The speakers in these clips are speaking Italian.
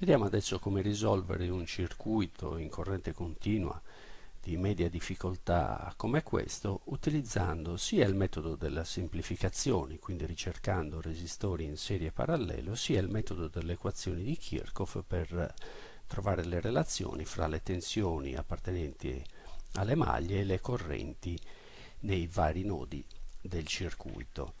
Vediamo adesso come risolvere un circuito in corrente continua di media difficoltà come questo utilizzando sia il metodo della semplificazione, quindi ricercando resistori in serie parallelo, sia il metodo delle equazioni di Kirchhoff per trovare le relazioni fra le tensioni appartenenti alle maglie e le correnti nei vari nodi del circuito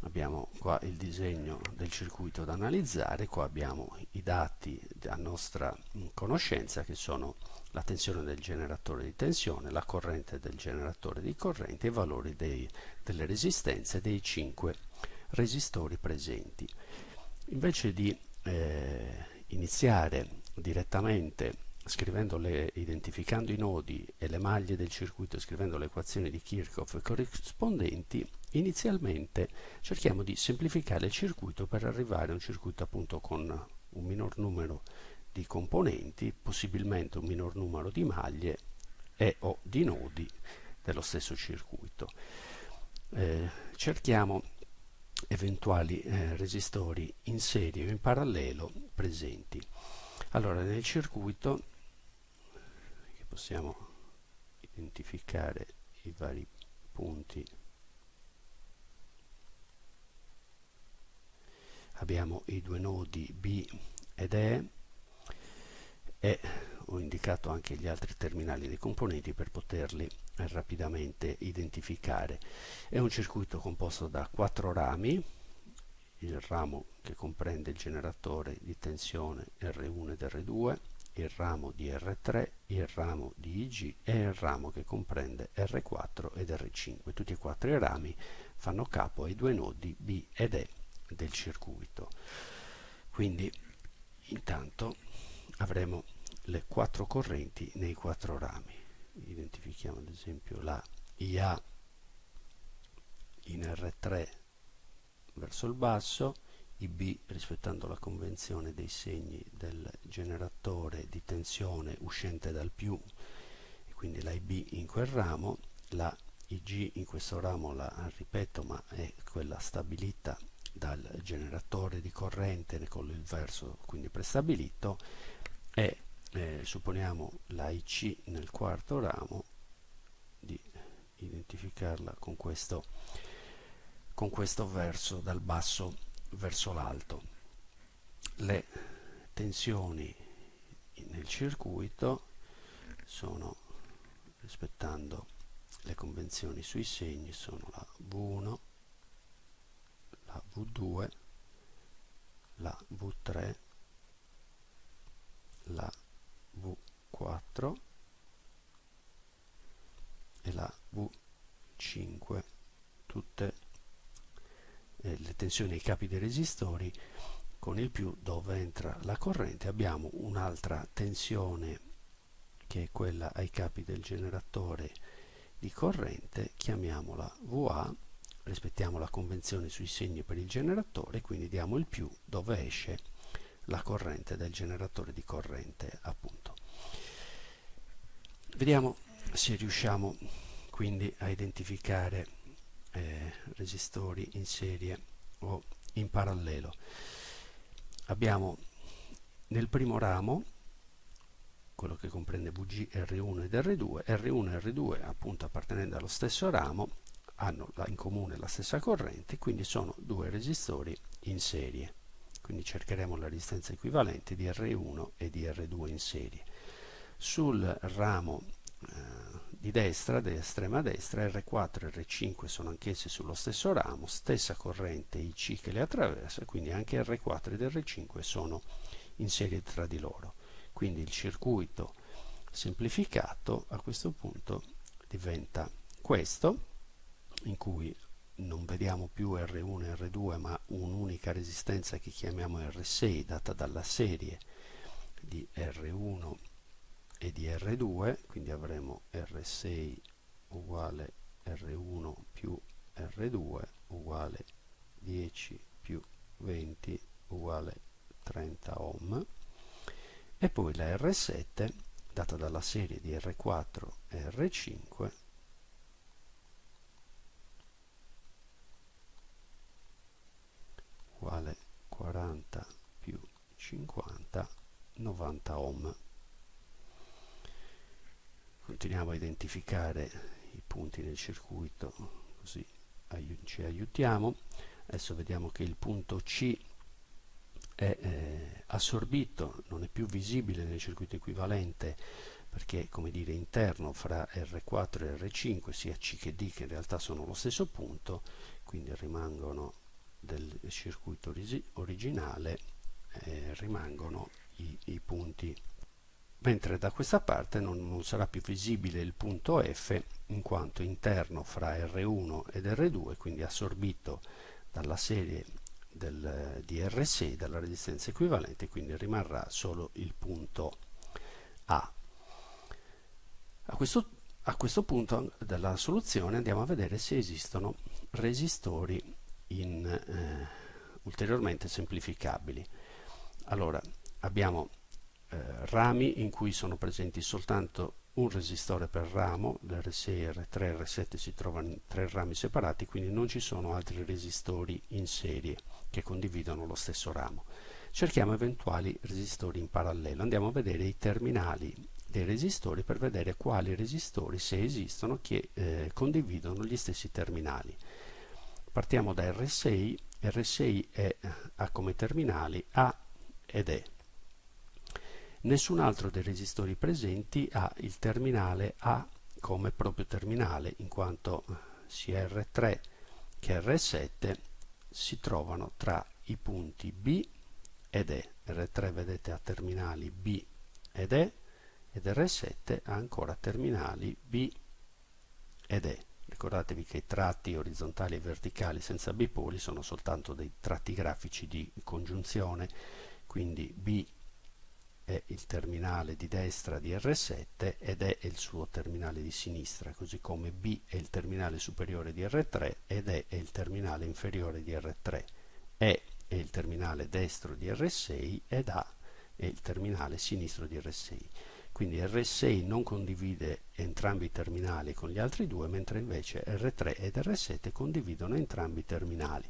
abbiamo qua il disegno del circuito da analizzare, qua abbiamo i dati a nostra conoscenza che sono la tensione del generatore di tensione, la corrente del generatore di corrente i valori dei, delle resistenze dei 5 resistori presenti. Invece di eh, iniziare direttamente le, identificando i nodi e le maglie del circuito, scrivendo le equazioni di Kirchhoff corrispondenti, inizialmente cerchiamo di semplificare il circuito per arrivare a un circuito appunto con un minor numero di componenti, possibilmente un minor numero di maglie e o di nodi dello stesso circuito. Eh, cerchiamo eventuali eh, resistori in serie o in parallelo presenti. Allora nel circuito possiamo identificare i vari punti abbiamo i due nodi B ed E e ho indicato anche gli altri terminali dei componenti per poterli rapidamente identificare. È un circuito composto da quattro rami, il ramo che comprende il generatore di tensione R1 ed R2, il ramo di R3, il ramo di IG e il ramo che comprende R4 ed R5. Tutti e quattro i rami fanno capo ai due nodi B ed E del circuito. Quindi intanto avremo le quattro correnti nei quattro rami. Identifichiamo ad esempio la IA in R3 verso il basso, IB rispettando la convenzione dei segni del generatore di tensione uscente dal più, quindi la IB in quel ramo, la IG in questo ramo la ripeto ma è quella stabilita dal generatore di corrente con il verso quindi prestabilito e eh, supponiamo la IC nel quarto ramo di identificarla con questo, con questo verso dal basso verso l'alto. Le tensioni nel circuito sono rispettando le convenzioni sui segni sono la V1 la V2, la V3, la V4 e la V5, tutte le tensioni ai capi dei resistori con il più dove entra la corrente abbiamo un'altra tensione che è quella ai capi del generatore di corrente chiamiamola VA rispettiamo la convenzione sui segni per il generatore, quindi diamo il più dove esce la corrente del generatore di corrente appunto. Vediamo se riusciamo quindi a identificare eh, resistori in serie o in parallelo. Abbiamo nel primo ramo quello che comprende VG, R1 ed R2, R1 e R2 appunto appartenendo allo stesso ramo hanno in comune la stessa corrente, quindi sono due resistori in serie. Quindi cercheremo la resistenza equivalente di R1 e di R2 in serie. Sul ramo eh, di destra, dell'estrema destra, R4 e R5 sono anch'essi sullo stesso ramo, stessa corrente IC che le attraversa, quindi anche R4 ed R5 sono in serie tra di loro. Quindi il circuito semplificato a questo punto diventa questo, in cui non vediamo più R1 e R2 ma un'unica resistenza che chiamiamo R6 data dalla serie di R1 e di R2 quindi avremo R6 uguale R1 più R2 uguale 10 più 20 uguale 30 ohm. E poi la R7 data dalla serie di R4 e R5 uguale 40 più 50 90 ohm continuiamo a identificare i punti nel circuito così ci aiutiamo. Adesso vediamo che il punto C è eh, assorbito non è più visibile nel circuito equivalente perché come dire interno fra R4 e R5 sia C che D che in realtà sono lo stesso punto quindi rimangono del circuito originale eh, rimangono i, i punti mentre da questa parte non, non, sarà più visibile il punto F in quanto interno fra R1 ed R2 quindi assorbito dalla serie del, di R6 dalla resistenza equivalente quindi rimarrà solo il punto A. A questo, a questo punto della soluzione andiamo a vedere se esistono resistori in, eh, ulteriormente semplificabili. Allora abbiamo eh, rami in cui sono presenti soltanto un resistore per ramo, l'R6, R3 R7 si trovano in tre rami separati, quindi non ci sono altri resistori in serie che condividono lo stesso ramo. Cerchiamo eventuali resistori in parallelo, andiamo a vedere i terminali dei resistori per vedere quali resistori, se esistono, che eh, condividono gli stessi terminali. Partiamo da R6, R6 è, ha come terminali A ed E. Nessun altro dei resistori presenti ha il terminale A come proprio terminale, in quanto sia R3 che R7 si trovano tra i punti B ed E. R3 vedete ha terminali B ed E ed R7 ha ancora terminali B ed E. Ricordatevi che i tratti orizzontali e verticali senza bipoli sono soltanto dei tratti grafici di congiunzione, quindi B è il terminale di destra di R7 ed è il suo terminale di sinistra, così come B è il terminale superiore di R3 ed è il terminale inferiore di R3. E è il terminale destro di R6 ed A è il terminale sinistro di R6. Quindi R6 non condivide entrambi i terminali con gli altri due, mentre invece R3 ed R7 condividono entrambi i terminali.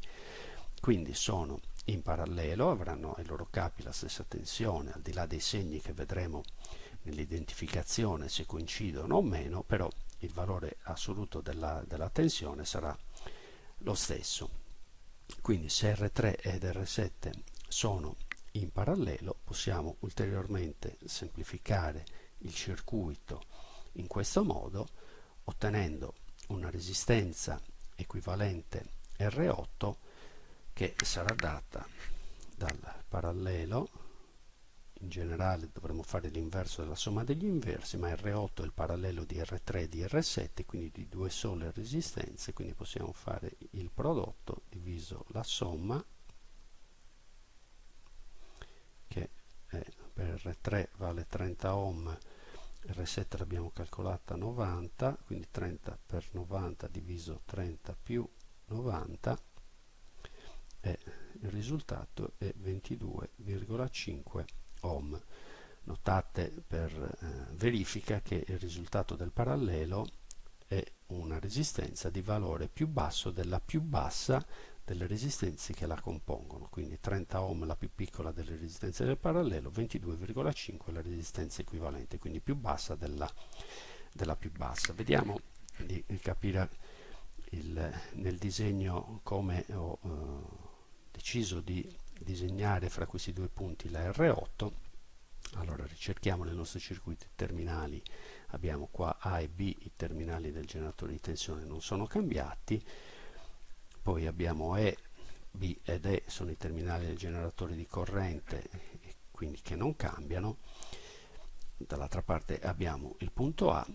Quindi sono in parallelo avranno ai loro capi la stessa tensione, al di là dei segni che vedremo nell'identificazione se coincidono o meno, però il valore assoluto della, della tensione sarà lo stesso. Quindi se R3 ed R7 sono in parallelo possiamo ulteriormente semplificare il circuito in questo modo ottenendo una resistenza equivalente R8 che sarà data dal parallelo. In generale dovremo fare l'inverso della somma degli inversi ma R8 è il parallelo di R3 e di R7 quindi di due sole resistenze quindi possiamo fare il prodotto diviso la somma che è, per R3 vale 30 ohm R7 l'abbiamo calcolata 90 quindi 30 per 90 diviso 30 più 90 e il risultato è 22,5 ohm. Notate per eh, verifica che il risultato del parallelo è una resistenza di valore più basso della più bassa delle resistenze che la compongono, quindi 30 ohm la più piccola delle resistenze del parallelo, 22,5 la resistenza equivalente, quindi più bassa della, della più bassa. Vediamo di, capire il, nel disegno come ho uh, deciso di disegnare fra questi due punti la R8 allora ricerchiamo nel nostro circuito i terminali. Abbiamo qua A e B i terminali del generatore di tensione non sono cambiati. Poi abbiamo E, B ed E sono i terminali del generatore di corrente quindi che non cambiano. Dall'altra parte abbiamo il punto A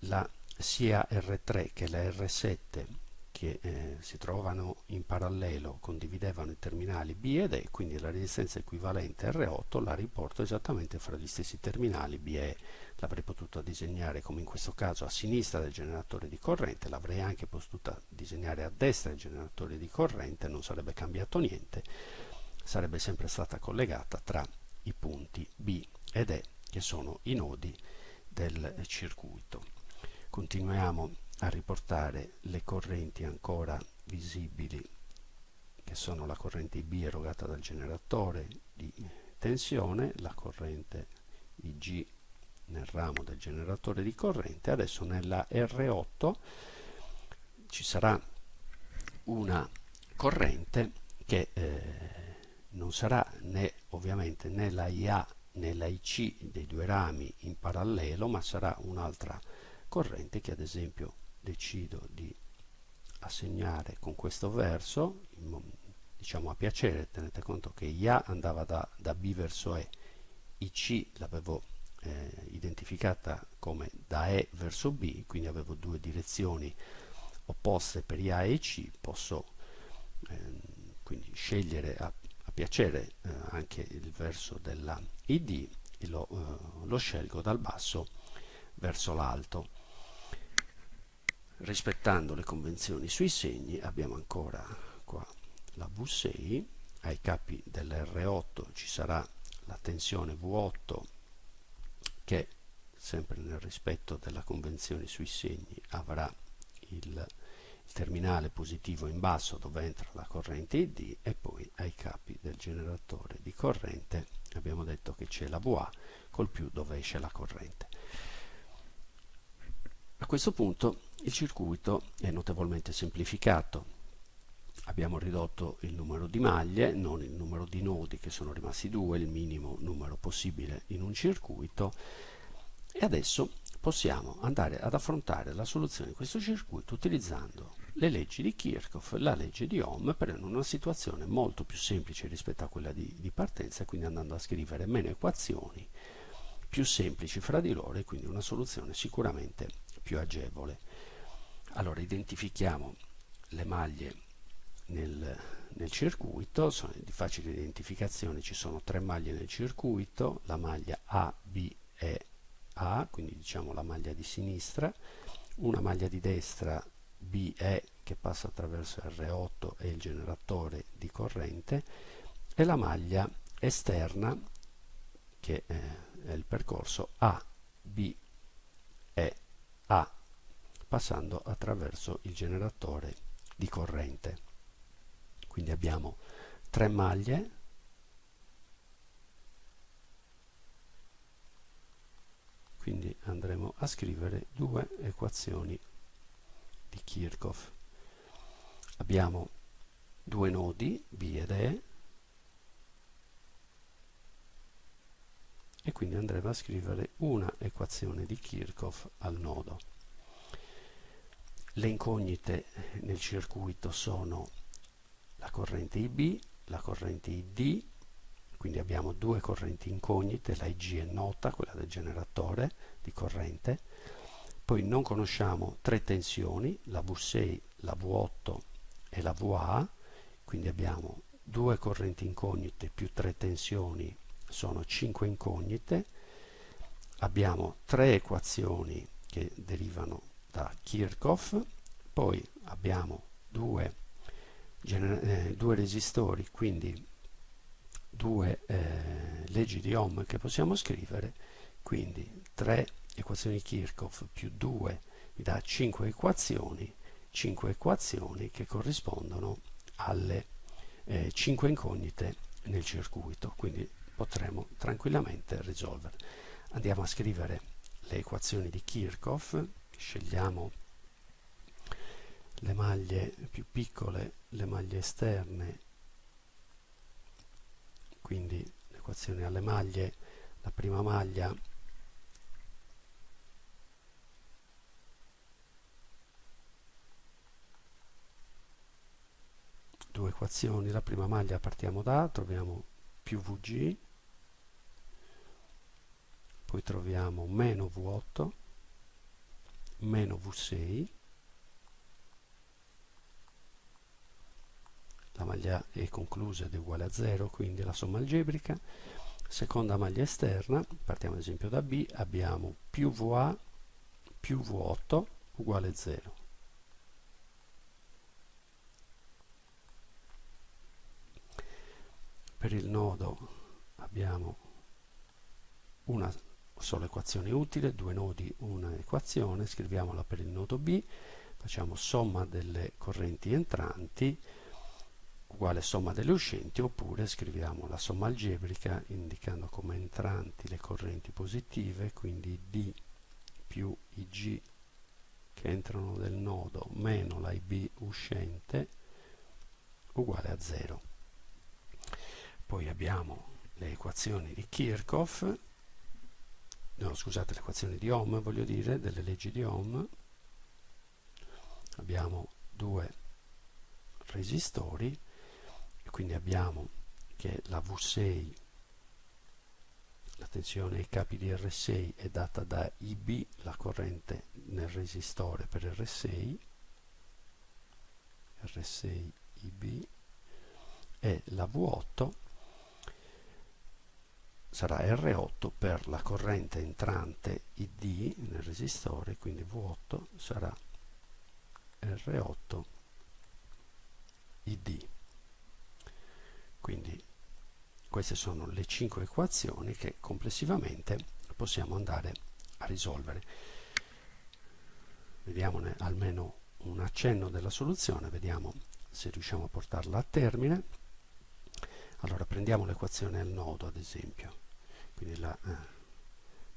la sia R3 che la R7 che eh, si trovano in parallelo condividevano i terminali B ed E, quindi la resistenza equivalente R8 la riporto esattamente fra gli stessi terminali B e E. L'avrei potuta disegnare come in questo caso a sinistra del generatore di corrente, l'avrei anche potuta disegnare a destra del generatore di corrente, non sarebbe cambiato niente, sarebbe sempre stata collegata tra i punti B ed E che sono i nodi del circuito. Continuiamo a riportare le correnti ancora visibili che sono la corrente IB erogata dal generatore di tensione, la corrente IG nel ramo del generatore di corrente, adesso nella R8 ci sarà una corrente che eh, non sarà né ovviamente né la IA né la IC dei due rami in parallelo, ma sarà un'altra corrente che ad esempio decido di assegnare con questo verso, diciamo a piacere, tenete conto che IA andava da, da B verso E, IC l'avevo eh, identificata come da E verso B, quindi avevo due direzioni opposte per IA e IC, posso eh, quindi scegliere a, a piacere eh, anche il verso della ID e lo, eh, lo scelgo dal basso verso l'alto. Rispettando le convenzioni sui segni abbiamo ancora qua la V6, ai capi dell'R8 ci sarà la tensione V8 che sempre nel rispetto della convenzione sui segni avrà il, terminale positivo in basso dove entra la corrente ID e poi ai capi del generatore di corrente abbiamo detto che c'è la VA col più dove esce la corrente. A questo punto il circuito è notevolmente semplificato. Abbiamo ridotto il numero di maglie, non il numero di nodi che sono rimasti due, il minimo numero possibile in un circuito e adesso possiamo andare ad affrontare la soluzione di questo circuito utilizzando le leggi di Kirchhoff la legge di Ohm per una situazione molto più semplice rispetto a quella di, di partenza, quindi andando a scrivere meno equazioni più semplici fra di loro e quindi una soluzione sicuramente più agevole. Allora identifichiamo le maglie nel, nel circuito, sono di facile identificazione, ci sono tre maglie nel circuito, la maglia A, B e A, quindi diciamo la maglia di sinistra, una maglia di destra BE che passa attraverso R8 e il generatore di corrente e la maglia esterna che è il percorso A, B e A passando attraverso il generatore di corrente. Quindi abbiamo tre maglie quindi andremo a scrivere due equazioni di Kirchhoff. Abbiamo due nodi B ed E e quindi andremo a scrivere una equazione di Kirchhoff al nodo. Le incognite nel circuito sono la corrente IB, la corrente ID, quindi abbiamo due correnti incognite, la IG è nota, quella del generatore di corrente, poi non conosciamo tre tensioni, la V6, la V8 e la VA, quindi abbiamo due correnti incognite più tre tensioni sono cinque incognite, abbiamo tre equazioni che derivano da Kirchhoff, poi abbiamo due, eh, due resistori, quindi due eh, leggi di Ohm che possiamo scrivere, quindi tre equazioni Kirchhoff più 2 mi dà 5 equazioni, 5 equazioni che corrispondono alle eh, 5 incognite nel circuito, quindi potremo tranquillamente risolvere. Andiamo a scrivere le equazioni di Kirchhoff, scegliamo le maglie più piccole, le maglie esterne, quindi le equazioni alle maglie, la prima maglia due equazioni, la prima maglia partiamo da troviamo più Vg, poi troviamo meno V8, meno V6, la maglia è conclusa ed è uguale a 0, quindi la somma algebrica, seconda maglia esterna, partiamo ad esempio da B, abbiamo più VA più V8 uguale 0. per il nodo abbiamo una sola equazione utile, due nodi, una equazione, scriviamola per il nodo B, facciamo somma delle correnti entranti, uguale somma delle uscenti oppure scriviamo la somma algebrica indicando come entranti le correnti positive quindi D più IG che entrano nel nodo meno la IB uscente uguale a 0 poi abbiamo le equazioni di Kirchhoff no scusate le equazioni di Ohm voglio dire delle leggi di Ohm. Abbiamo due resistori e quindi abbiamo che la V6 la tensione ai capi di R6 è data da IB la corrente nel resistore per R6 R6 IB e la V8 sarà R8 per la corrente entrante ID nel resistore quindi V8 sarà R8 ID. Quindi queste sono le cinque equazioni che complessivamente possiamo andare a risolvere. Vediamone almeno un accenno della soluzione, vediamo se riusciamo a portarla a termine. Allora prendiamo l'equazione al nodo ad esempio, quindi la, eh,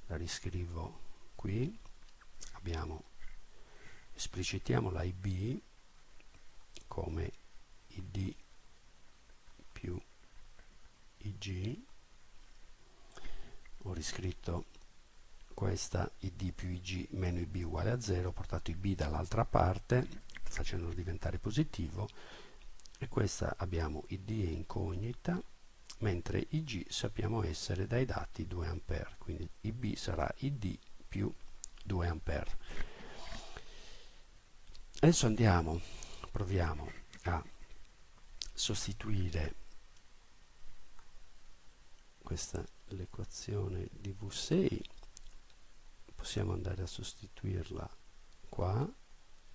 la riscrivo qui, abbiamo esplicitiamo la IB come ID più IG ho riscritto questa id più ig meno ib uguale a 0 ho portato ib dall'altra parte facendolo diventare positivo e questa abbiamo id incognita mentre ig sappiamo essere dai dati 2 A quindi ib sarà id più 2 A adesso andiamo proviamo a sostituire questa l'equazione di V6 possiamo andare a sostituirla qua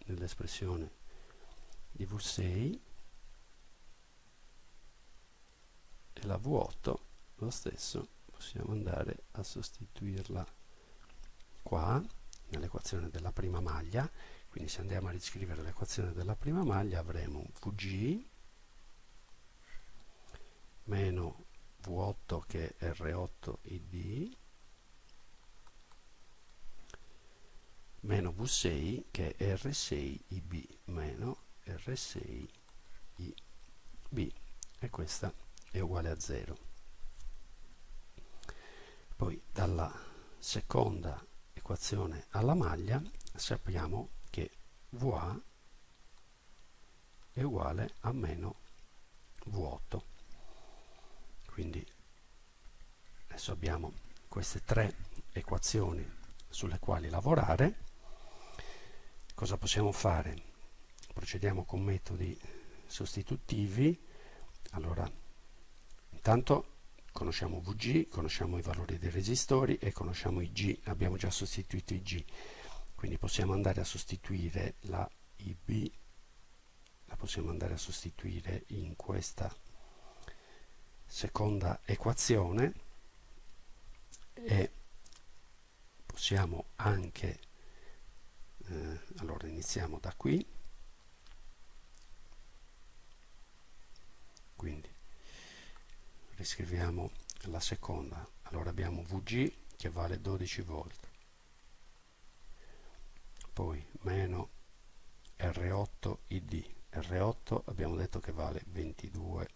nell'espressione di V6 e la V8 lo stesso possiamo andare a sostituirla qua nell'equazione della prima maglia. Quindi se andiamo a riscrivere l'equazione della prima maglia avremo Vg meno V8 che è R8ID meno V6 che è R6IB meno R6IB e questa è uguale a 0 poi dalla seconda equazione alla maglia sappiamo che VA è uguale a meno V8 quindi adesso abbiamo queste tre equazioni sulle quali lavorare. Cosa possiamo fare? Procediamo con metodi sostitutivi. Allora intanto conosciamo VG conosciamo i valori dei resistori e conosciamo i G abbiamo già sostituito i G. Quindi possiamo andare a sostituire la IB la possiamo andare a sostituire in questa seconda equazione e possiamo anche eh, allora iniziamo da qui. Quindi riscriviamo la seconda. Allora abbiamo VG che vale 12 volt poi meno R8 ID R8 abbiamo detto che vale 22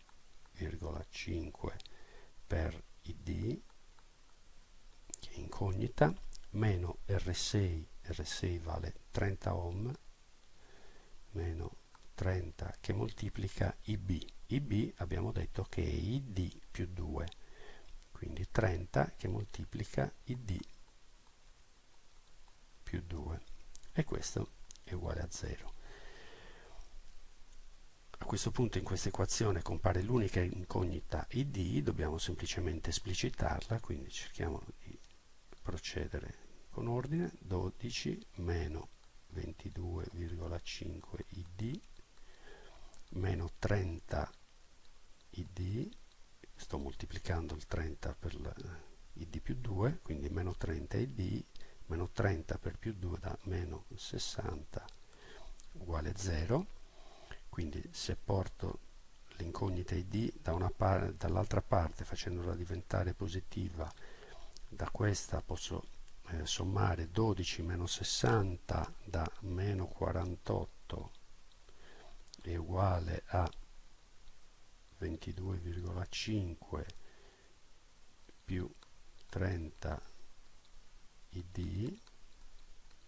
0,5 per id che è incognita. Meno R6 R6 vale 30 ohm. Meno 30 che moltiplica IB IB abbiamo detto che è ID più 2 quindi 30 che moltiplica ID più 2 e questo è uguale a 0 a questo punto in questa equazione compare l'unica incognita id, dobbiamo semplicemente esplicitarla, quindi cerchiamo di procedere con ordine, 12 meno 22,5 id meno 30 id, sto moltiplicando il 30 per id più 2, quindi meno 30 id, meno 30 per più 2 da meno 60 uguale 0 quindi se porto l'incognita id da par dall'altra parte facendola diventare positiva da questa posso eh, sommare 12 meno 60 da meno 48 è uguale a 22,5 più 30 id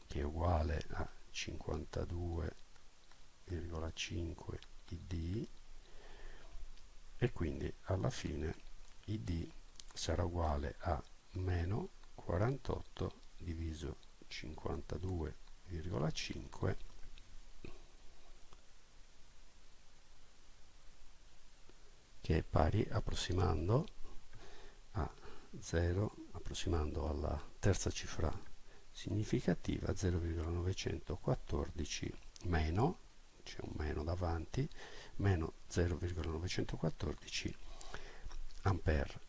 che è uguale a 52,5 id e quindi alla fine id sarà uguale a meno 48 diviso 52,5 che è pari approssimando a 0 approssimando alla terza cifra significativa 0,914 meno c'è un meno davanti meno 0,914 ampere.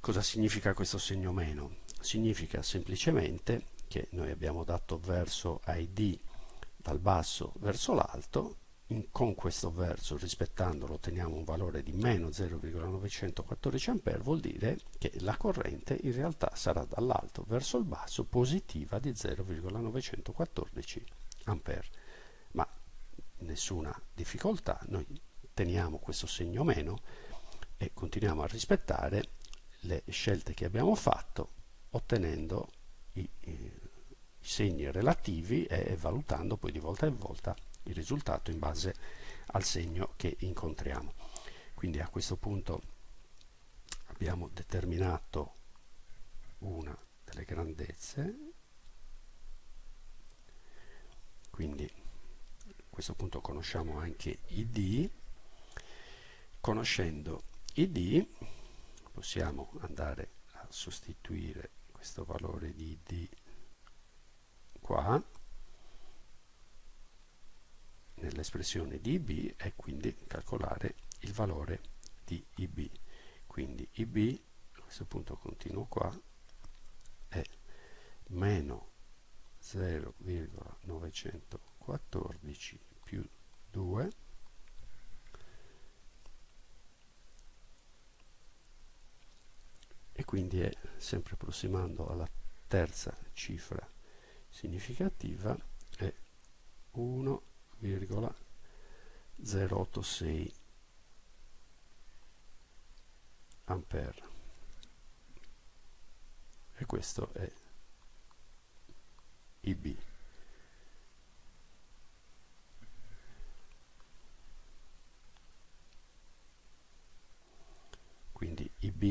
Cosa significa questo segno meno? Significa semplicemente che noi abbiamo dato verso id dal basso verso l'alto con questo verso rispettandolo otteniamo un valore di meno 0,914 A vuol dire che la corrente in realtà sarà dall'alto verso il basso positiva di 0,914 A ma nessuna difficoltà noi teniamo questo segno meno e continuiamo a rispettare le scelte che abbiamo fatto ottenendo i, i, i segni relativi e valutando poi di volta in volta il risultato in base al segno che incontriamo. Quindi a questo punto abbiamo determinato una delle grandezze, quindi a questo punto conosciamo anche id, conoscendo id possiamo andare a sostituire questo valore di id qua nell'espressione di IB e quindi calcolare il valore di IB. Quindi IB, a questo punto continuo qua, è meno 0,914 più 2 e quindi è sempre approssimando alla terza cifra significativa è 1 0,086 ampere. E questo è IB quindi IB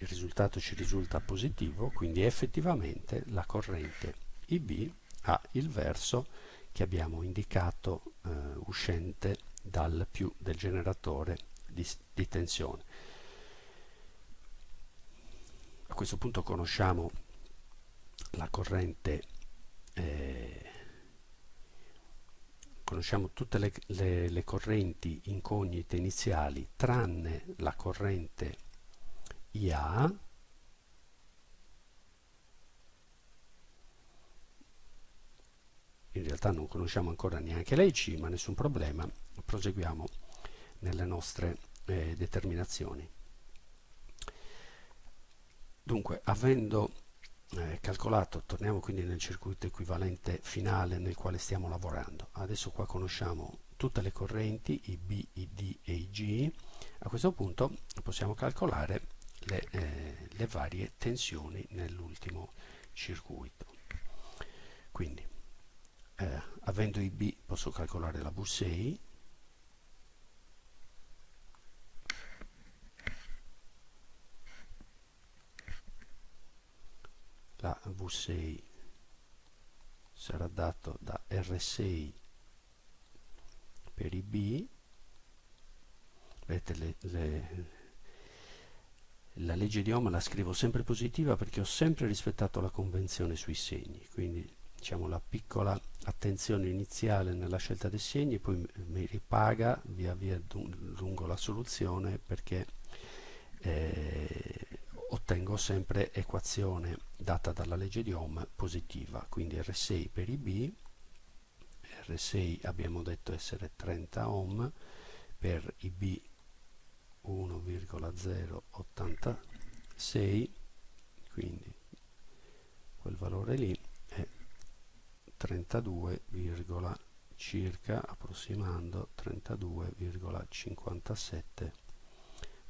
il risultato ci risulta positivo quindi effettivamente la corrente IB ha il verso che abbiamo indicato eh, uscente dal più del generatore di, di tensione. A questo punto conosciamo la corrente eh, conosciamo tutte le, le, le, correnti incognite iniziali tranne la corrente IA in realtà non conosciamo ancora neanche l'IC, ma nessun problema, proseguiamo nelle nostre eh, determinazioni. Dunque, avendo eh, calcolato, torniamo quindi nel circuito equivalente finale nel quale stiamo lavorando. Adesso qua conosciamo tutte le correnti, i B, i D e i G. A questo punto possiamo calcolare le, eh, le varie tensioni nell'ultimo circuito. Quindi eh, avendo i B posso calcolare la V6 la V6 sarà dato da R6 per i B. Vedete le, le, la legge di Ohm la scrivo sempre positiva perché ho sempre rispettato la convenzione sui segni quindi diciamo, la piccola attenzione iniziale nella scelta dei segni poi mi ripaga via via lungo la soluzione perché eh, ottengo sempre equazione data dalla legge di Ohm positiva quindi R6 per i B R6 abbiamo detto essere 30 ohm per IB 1,086 quindi quel valore lì 32, circa approssimando 32,57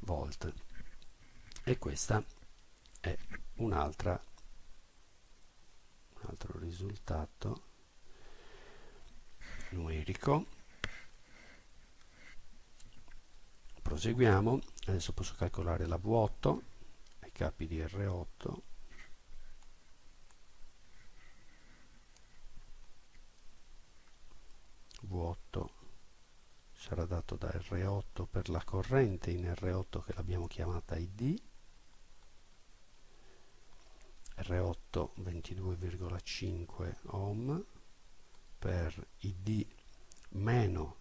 volt. E questa è un'altra un altro risultato numerico. Proseguiamo. Adesso posso calcolare la V8 ai capi di R8 V8 sarà dato da R8 per la corrente in R8 che l'abbiamo chiamata ID R8 22,5 ohm per ID meno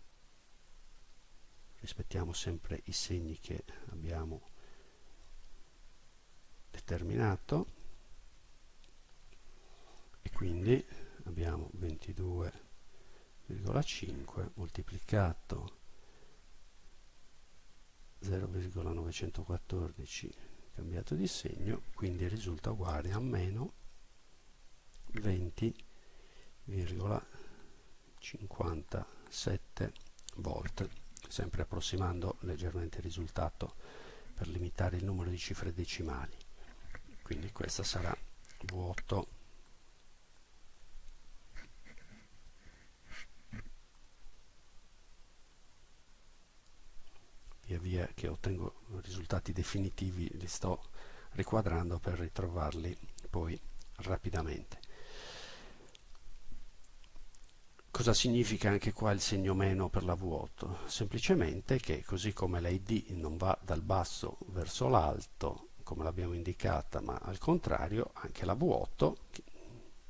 rispettiamo sempre i segni che abbiamo determinato e quindi abbiamo 0,5 moltiplicato 0,914 cambiato di segno quindi risulta uguale a meno 20,57 volt sempre approssimando leggermente il risultato per limitare il numero di cifre decimali. Quindi questa sarà V8 metodologie che ottengo risultati definitivi li sto riquadrando per ritrovarli poi rapidamente cosa significa anche qua il segno meno per la V8? semplicemente che così come l'ID non va dal basso verso l'alto come l'abbiamo indicata ma al contrario anche la V8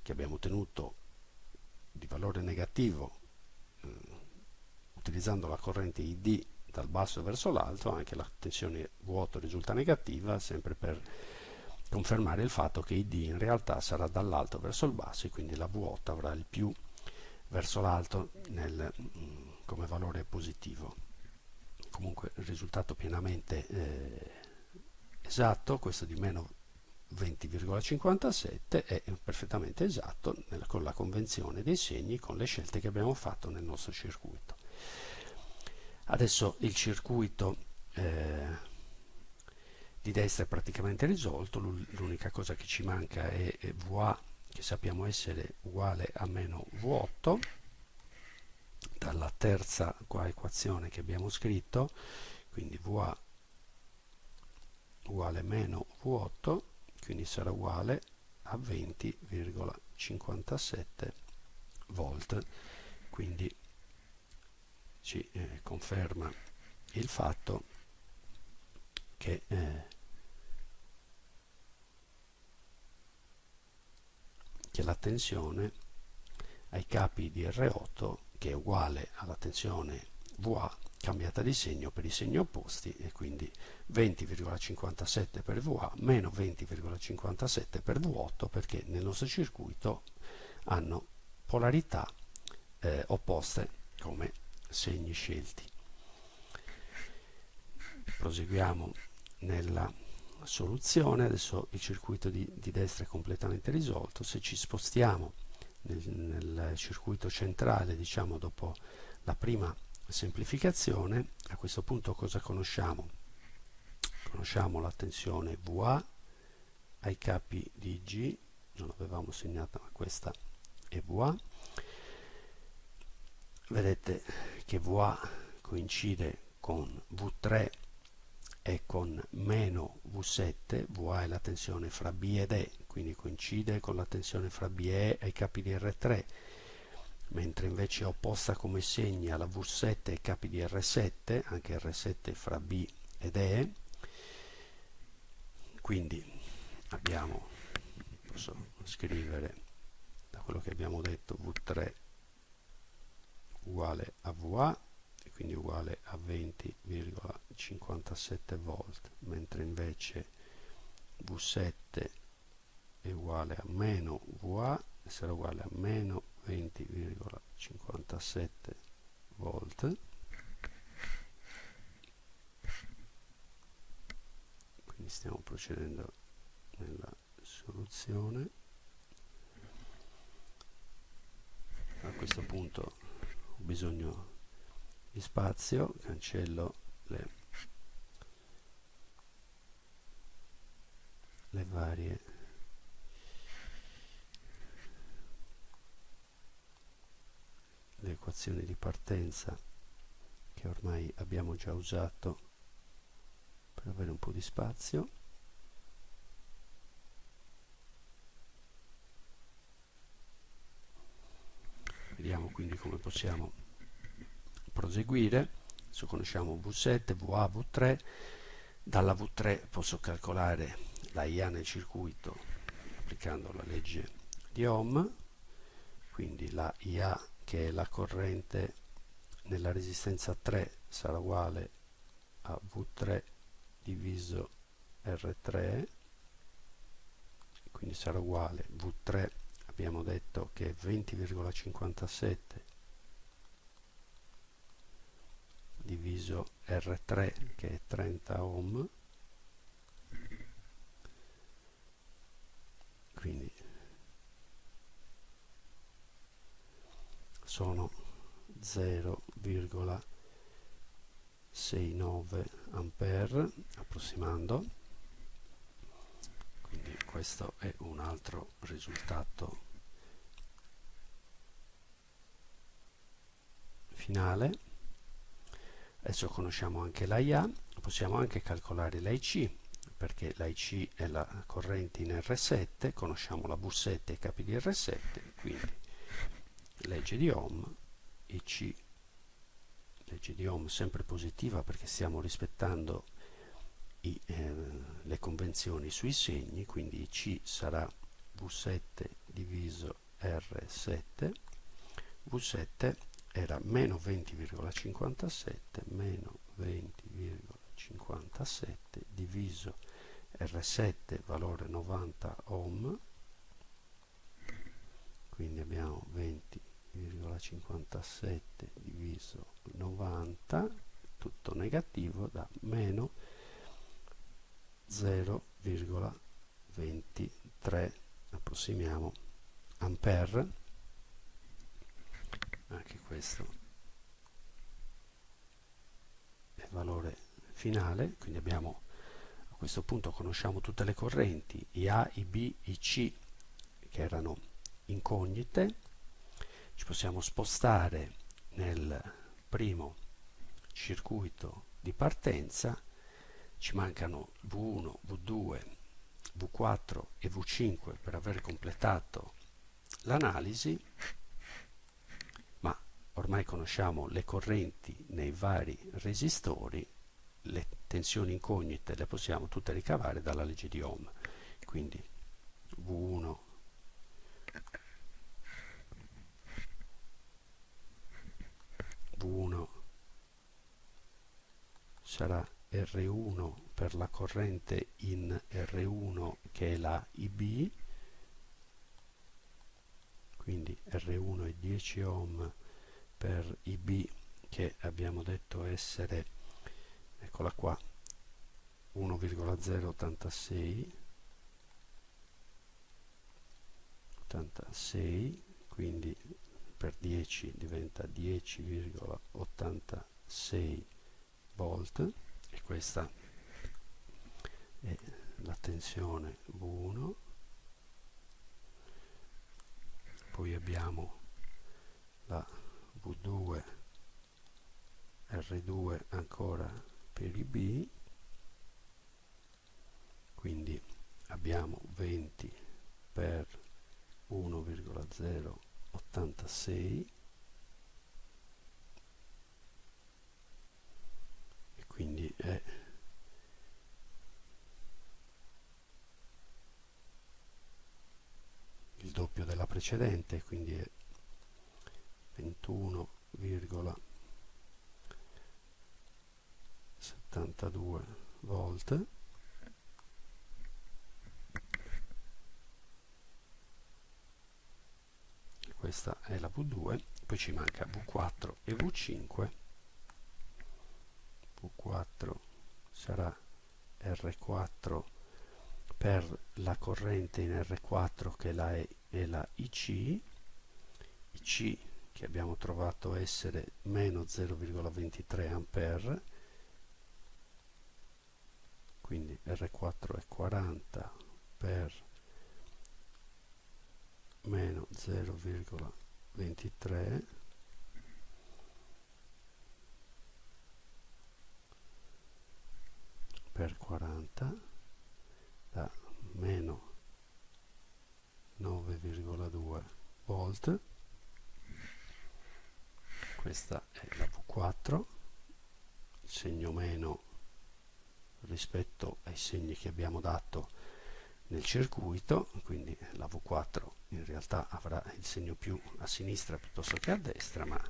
che abbiamo ottenuto di valore negativo eh, utilizzando la corrente ID dal basso verso l'alto, anche la tensione vuoto risulta negativa, sempre per confermare il fatto che id in realtà sarà dall'alto verso il basso e quindi la vuota avrà il più verso l'alto mm, come valore positivo. Comunque il risultato pienamente eh, esatto questo di meno 20,57 è perfettamente esatto con la convenzione dei segni con le scelte che abbiamo fatto nel nostro circuito adesso il circuito eh, di destra è praticamente risolto l'unica cosa che ci manca è, VA che sappiamo essere uguale a meno V8 dalla terza qua equazione che abbiamo scritto quindi VA uguale a meno V8 quindi sarà uguale a 20,57 volt. Quindi ci eh, conferma il fatto che eh, che la tensione ai capi di R8 che è uguale alla tensione VA cambiata di segno per i segni opposti e quindi 20,57 per VA meno 20,57 per V8 perché nel nostro circuito hanno polarità eh, opposte come segni scelti. Proseguiamo nella soluzione, adesso il circuito di, di destra è completamente risolto, se ci spostiamo nel, nel circuito centrale, diciamo dopo la prima semplificazione, a questo punto cosa conosciamo? Conosciamo la tensione VA ai capi di G, non l'avevamo segnata ma questa è VA. Vedete che VA coincide con V3 è con meno V7, Va è la tensione fra B ed E, quindi coincide con la tensione fra B e E ai capi di R3, mentre invece è opposta come segni alla V7 ai capi di R7, anche R7 fra B ed E, quindi abbiamo, posso scrivere da quello che abbiamo detto, V3 uguale a VA e quindi uguale a 20,57 volt mentre invece V7 è uguale a meno VA e sarà uguale a meno 20,57 volt quindi stiamo procedendo nella soluzione. A questo punto bisogno di spazio cancello le, le varie. Le equazioni di partenza che ormai abbiamo già usato per avere un po' di spazio vediamo quindi come possiamo proseguire? Adesso conosciamo V7, VA, V3 dalla V3 posso calcolare la IA nel circuito applicando la legge di Ohm quindi la IA che è la corrente nella resistenza 3 sarà uguale a V3 diviso R3 quindi sarà uguale V3 abbiamo detto che è 20,57 diviso R3 che è 30 ohm. Quindi sono 0,69 ampere approssimando. Quindi questo è un altro risultato finale. Adesso conosciamo anche l'AIA possiamo anche calcolare l'AIC perché l'AIC è la corrente in R7 conosciamo la V7 e i capi di R7 quindi legge di Ohm IC legge di Ohm sempre positiva perché stiamo rispettando i, eh, le convenzioni sui segni quindi C sarà V7 diviso R7 V7 era meno 20,57 meno 20,57 diviso R7 valore 90 ohm quindi abbiamo 20 0,57 diviso 90 tutto negativo da meno 0,23 approssimiamo. Ampere anche questo è il valore finale quindi abbiamo a questo punto conosciamo tutte le correnti IA, IB, IC che erano incognite. Ci possiamo spostare nel primo circuito di partenza. Ci mancano V1, V2, V4 e V5 per aver completato l'analisi ormai conosciamo le correnti nei vari resistori le tensioni incognite le possiamo tutte ricavare dalla legge di Ohm. Quindi V1 V1 sarà R1 per la corrente in R1 che è la IB quindi R1 è 10 ohm per IB che abbiamo detto essere eccola qua 1,086 86 quindi per 10 diventa 10,86 volt e questa è la tensione V1 poi abbiamo la V2 R2 ancora per i B. Quindi abbiamo 20 per 1,0 86 e quindi è il doppio della precedente quindi è 21,72 volt questa è la V2 poi ci manca V4 e V5 V4 sarà R4 per la corrente in R4 che è la, e, è la IC, IC che abbiamo trovato essere meno 0,23 A, quindi R4 è 40 per meno 0,23 per 40 da meno 9,2 volt questa è la V4 il segno meno rispetto ai segni che abbiamo dato nel circuito quindi la V4 in realtà avrà il segno più a sinistra piuttosto che a destra ma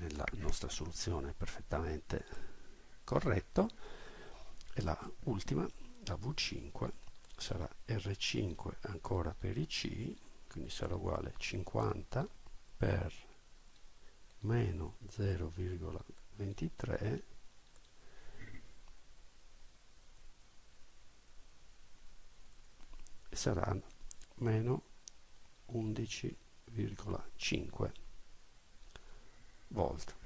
nella nostra soluzione è perfettamente corretto. E la ultima la V5 sarà R5 ancora per i C quindi sarà uguale 50 per meno 0,23 e sarà meno 11,5 volt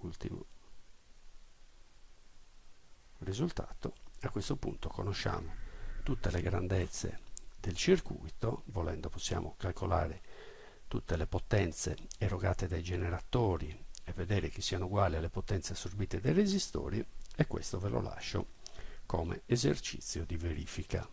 ultimo risultato. A questo punto conosciamo tutte le grandezze del circuito volendo possiamo calcolare tutte le potenze erogate dai generatori e vedere che siano uguali alle potenze assorbite dai resistori e questo ve lo lascio come esercizio di verifica